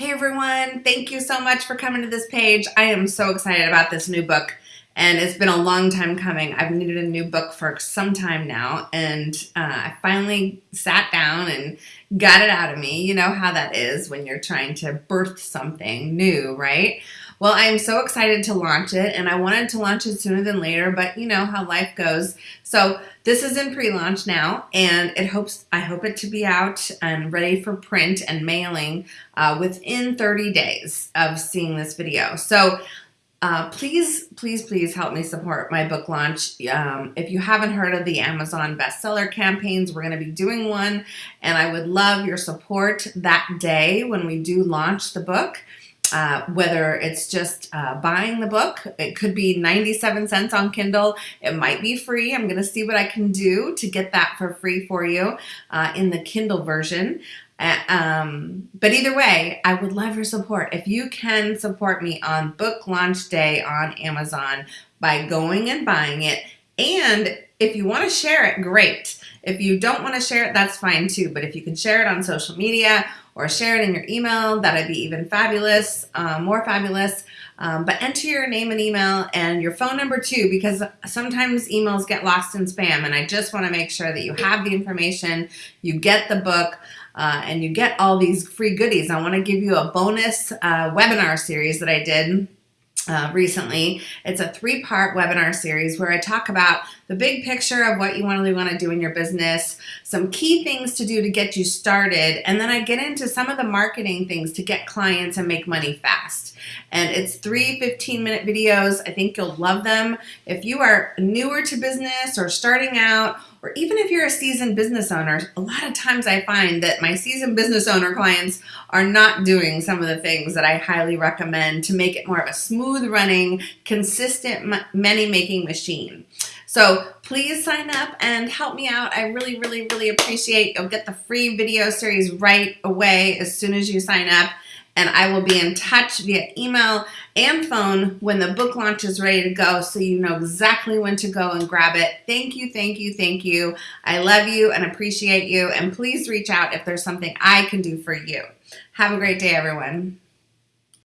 Hey everyone, thank you so much for coming to this page. I am so excited about this new book and it's been a long time coming. I've needed a new book for some time now and uh, I finally sat down and got it out of me. You know how that is when you're trying to birth something new, right? Well, I'm so excited to launch it and I wanted to launch it sooner than later, but you know how life goes. So this is in pre-launch now and it hopes I hope it to be out and ready for print and mailing uh, within 30 days of seeing this video. So uh, please, please, please help me support my book launch. Um, if you haven't heard of the Amazon bestseller campaigns, we're going to be doing one, and I would love your support that day when we do launch the book. Uh, whether it's just uh, buying the book, it could be 97 cents on Kindle. It might be free. I'm going to see what I can do to get that for free for you uh, in the Kindle version. Uh, um, but either way, I would love your support. If you can support me on book launch day on Amazon by going and buying it, and if you want to share it, great. If you don't want to share it, that's fine too. But if you can share it on social media or share it in your email, that'd be even fabulous, um, more fabulous. Um, but enter your name and email and your phone number too, because sometimes emails get lost in spam. And I just want to make sure that you have the information, you get the book, uh, and you get all these free goodies. I want to give you a bonus uh, webinar series that I did uh, recently. It's a three-part webinar series where I talk about the big picture of what you really want to do in your business, some key things to do to get you started, and then I get into some of the marketing things to get clients and make money fast. And it's three 15-minute videos. I think you'll love them. If you are newer to business or starting out or even if you're a seasoned business owner, a lot of times I find that my seasoned business owner clients are not doing some of the things that I highly recommend to make it more of a smooth running, consistent money making machine. So please sign up and help me out. I really, really, really appreciate you'll get the free video series right away as soon as you sign up and I will be in touch via email and phone when the book launch is ready to go so you know exactly when to go and grab it. Thank you, thank you, thank you. I love you and appreciate you and please reach out if there's something I can do for you. Have a great day, everyone.